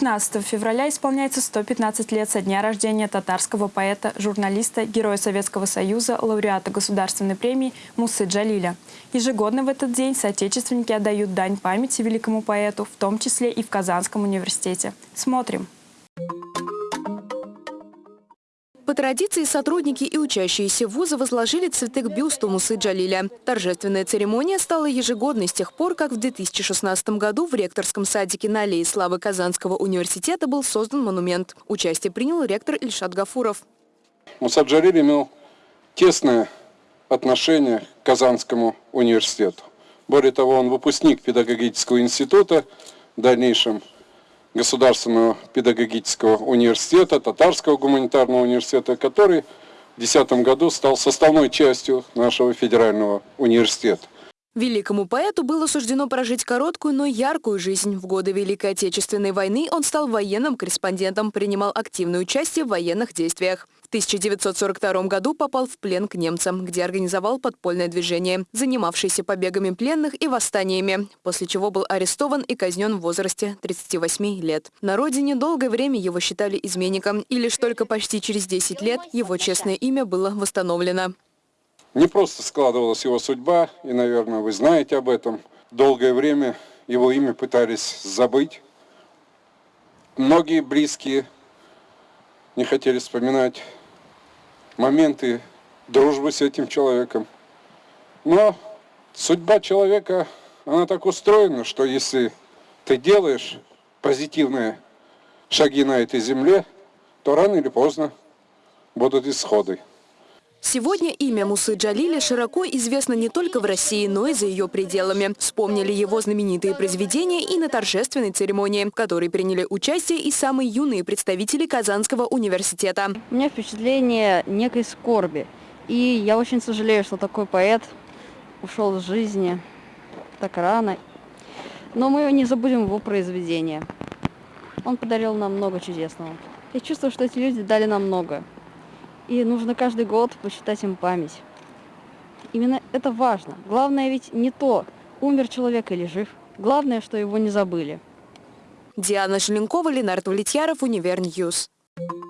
15 февраля исполняется 115 лет со дня рождения татарского поэта, журналиста, героя Советского Союза, лауреата Государственной премии Мусы Джалиля. Ежегодно в этот день соотечественники отдают дань памяти великому поэту, в том числе и в Казанском университете. Смотрим. По традиции сотрудники и учащиеся вуза возложили цветы к бюсту Мусы Джалиля. Торжественная церемония стала ежегодной с тех пор, как в 2016 году в ректорском садике на аллее славы Казанского университета был создан монумент. Участие принял ректор Ильшат Гафуров. Муса Джалиль имел тесное отношение к Казанскому университету. Более того, он выпускник педагогического института, в дальнейшем Государственного педагогического университета, Татарского гуманитарного университета, который в 2010 году стал составной частью нашего федерального университета. Великому поэту было суждено прожить короткую, но яркую жизнь. В годы Великой Отечественной войны он стал военным корреспондентом, принимал активное участие в военных действиях. В 1942 году попал в плен к немцам, где организовал подпольное движение, занимавшееся побегами пленных и восстаниями, после чего был арестован и казнен в возрасте 38 лет. На родине долгое время его считали изменником, и лишь только почти через 10 лет его честное имя было восстановлено. Не просто складывалась его судьба, и, наверное, вы знаете об этом. Долгое время его имя пытались забыть. Многие близкие не хотели вспоминать моменты дружбы с этим человеком. Но судьба человека, она так устроена, что если ты делаешь позитивные шаги на этой земле, то рано или поздно будут исходы. Сегодня имя Мусы Джалиля широко известно не только в России, но и за ее пределами. Вспомнили его знаменитые произведения и на торжественной церемонии, в которой приняли участие и самые юные представители Казанского университета. У меня впечатление некой скорби. И я очень сожалею, что такой поэт ушел из жизни так рано. Но мы не забудем его произведения. Он подарил нам много чудесного. Я чувствую, что эти люди дали нам много. И нужно каждый год почитать их память. Именно это важно. Главное ведь не то, умер человек или жив. Главное, что его не забыли. Диана Желенкова, Ленардо Влетьяров, Univer News. Thank.